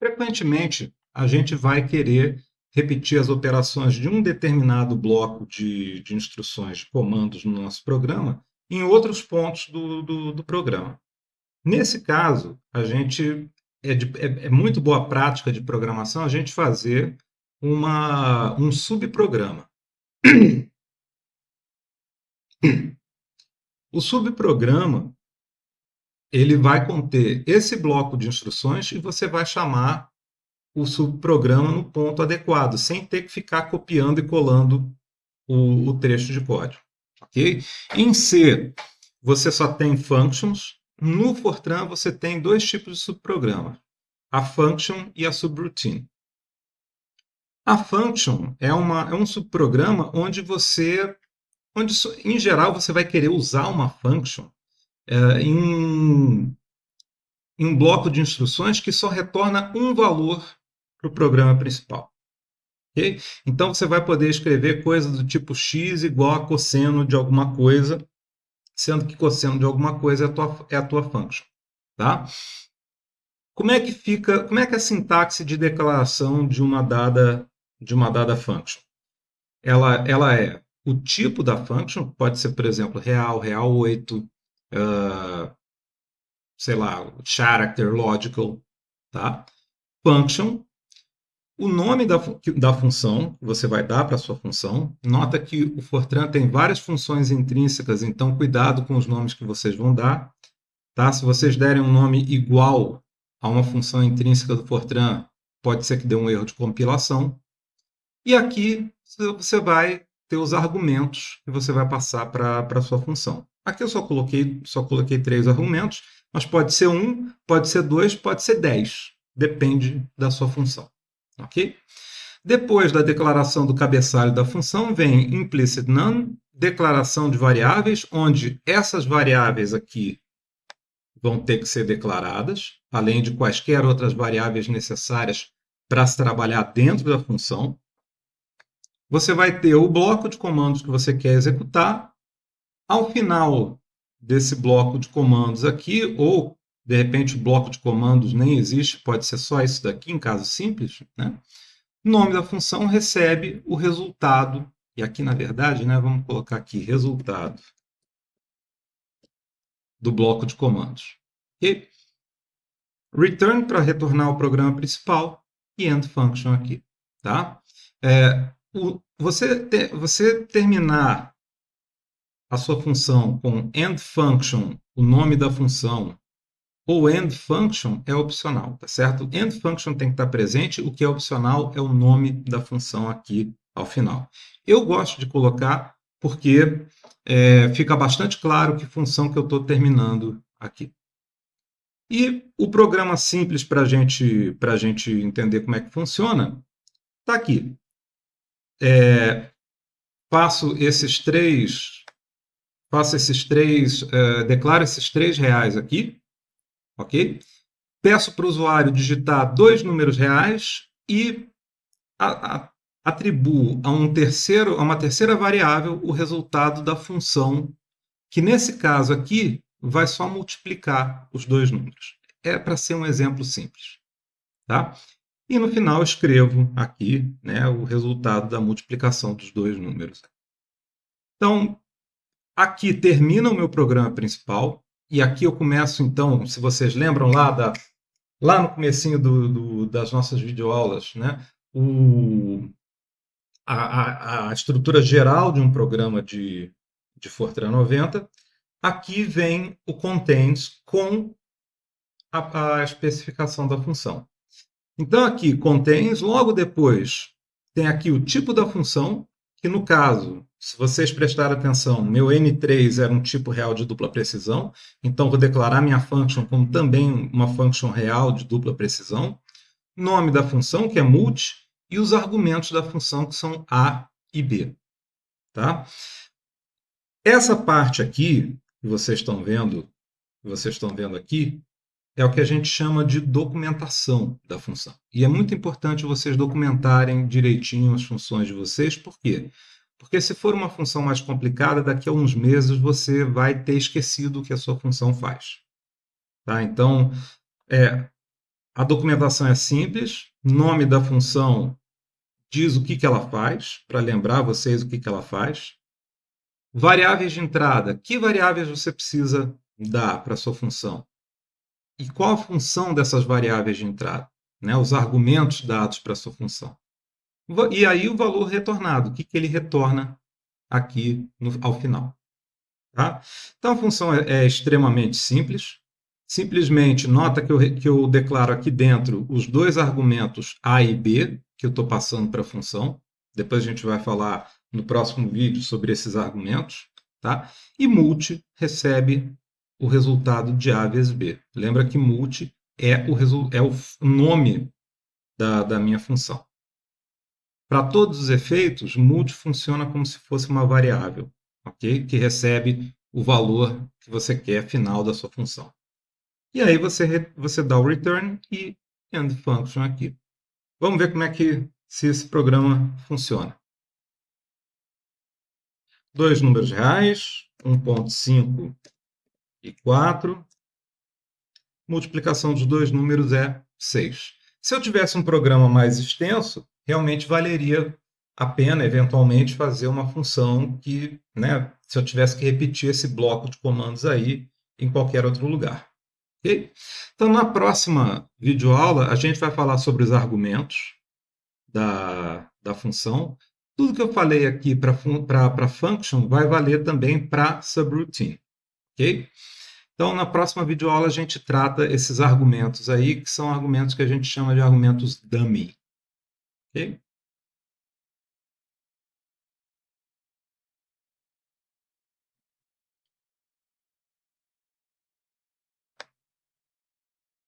frequentemente a gente vai querer repetir as operações de um determinado bloco de, de instruções, de comandos no nosso programa, em outros pontos do, do, do programa. Nesse caso, a gente é, de, é, é, muito boa prática de programação a gente fazer uma, um subprograma. O subprograma ele vai conter esse bloco de instruções e você vai chamar o subprograma no ponto adequado, sem ter que ficar copiando e colando o, o trecho de código. Okay? Em C, você só tem functions. No Fortran, você tem dois tipos de subprograma, a function e a subroutine. A function é, uma, é um subprograma onde você, onde em geral você vai querer usar uma function é, em, em um bloco de instruções que só retorna um valor para o programa principal. Okay? Então você vai poder escrever coisas do tipo x igual a cosseno de alguma coisa, sendo que cosseno de alguma coisa é a tua, é a tua function. Tá? Como é que fica, como é que é a sintaxe de declaração de uma dada de uma dada function? Ela, ela é o tipo da function, pode ser, por exemplo, real, real 8, uh, sei lá, character, logical, tá? Function o nome da, da função que você vai dar para sua função. Nota que o Fortran tem várias funções intrínsecas, então cuidado com os nomes que vocês vão dar. Tá? Se vocês derem um nome igual a uma função intrínseca do Fortran, pode ser que dê um erro de compilação. E aqui você vai ter os argumentos que você vai passar para a sua função. Aqui eu só coloquei, só coloquei três argumentos, mas pode ser um, pode ser dois, pode ser dez. Depende da sua função. Ok? Depois da declaração do cabeçalho da função, vem implicit none, declaração de variáveis, onde essas variáveis aqui vão ter que ser declaradas, além de quaisquer outras variáveis necessárias para se trabalhar dentro da função. Você vai ter o bloco de comandos que você quer executar. Ao final desse bloco de comandos aqui, ou de repente, o bloco de comandos nem existe, pode ser só isso daqui, em caso simples. Né? O nome da função recebe o resultado, e aqui, na verdade, né, vamos colocar aqui resultado do bloco de comandos. E return para retornar ao programa principal e end function aqui. Tá? É, o, você, te, você terminar a sua função com end function, o nome da função, o end function é opcional, tá certo? End function tem que estar presente, o que é opcional é o nome da função aqui ao final. Eu gosto de colocar porque é, fica bastante claro que função que eu estou terminando aqui. E o programa simples para gente, a gente entender como é que funciona está aqui. É, faço esses três, faço esses três, é, declaro esses três reais aqui, ok? Peço para o usuário digitar dois números reais e a, a, atribuo a, um terceiro, a uma terceira variável o resultado da função, que nesse caso aqui vai só multiplicar os dois números. É para ser um exemplo simples. Tá? E no final escrevo aqui né, o resultado da multiplicação dos dois números. Então, aqui termina o meu programa principal. E aqui eu começo, então, se vocês lembram lá, da, lá no comecinho do, do, das nossas videoaulas, né? O, a, a, a, estrutura geral de um programa de, de Fortran 90. Aqui vem o contains com a, a especificação da função. Então, aqui, contains, logo depois tem aqui o tipo da função, que no caso se vocês prestarem atenção, meu N3 era um tipo real de dupla precisão, então vou declarar minha function como também uma function real de dupla precisão. Nome da função, que é multi, e os argumentos da função, que são A e B. Tá? Essa parte aqui, que vocês estão vendo, que vocês estão vendo aqui, é o que a gente chama de documentação da função. E é muito importante vocês documentarem direitinho as funções de vocês, por quê? Se for uma função mais complicada, daqui a uns meses você vai ter esquecido o que a sua função faz. Tá? Então, é, a documentação é simples, nome da função diz o que, que ela faz, para lembrar vocês o que, que ela faz. Variáveis de entrada, que variáveis você precisa dar para a sua função? E qual a função dessas variáveis de entrada? Né? Os argumentos dados para a sua função. E aí o valor retornado, o que, que ele retorna aqui no, ao final. Tá? Então a função é, é, extremamente simples. Simplesmente nota que eu, que eu declaro aqui dentro os dois argumentos A e B que eu estou passando para a função. Depois a gente vai falar no próximo vídeo sobre esses argumentos. Tá? E multi recebe o resultado de A vezes B. Lembra que multi é o, é o nome da, da minha função. Para todos os efeitos, multi funciona como se fosse uma variável, ok? Que recebe o valor que você quer final da sua função. E aí você, você dá o return e end function aqui. Vamos ver como é que se esse programa funciona. Dois números reais, 1.5 e 4. Multiplicação dos dois números é 6. Se eu tivesse um programa mais extenso, realmente valeria a pena, eventualmente, fazer uma função que, né, se eu tivesse que repetir esse bloco de comandos aí em qualquer outro lugar. Okay? Então, na próxima videoaula, a gente vai falar sobre os argumentos da, da função. Tudo que eu falei aqui para function vai valer também para subroutine. ok? Então, na próxima videoaula, a gente trata esses argumentos aí, que são argumentos que a gente chama de argumentos dummy. Okay?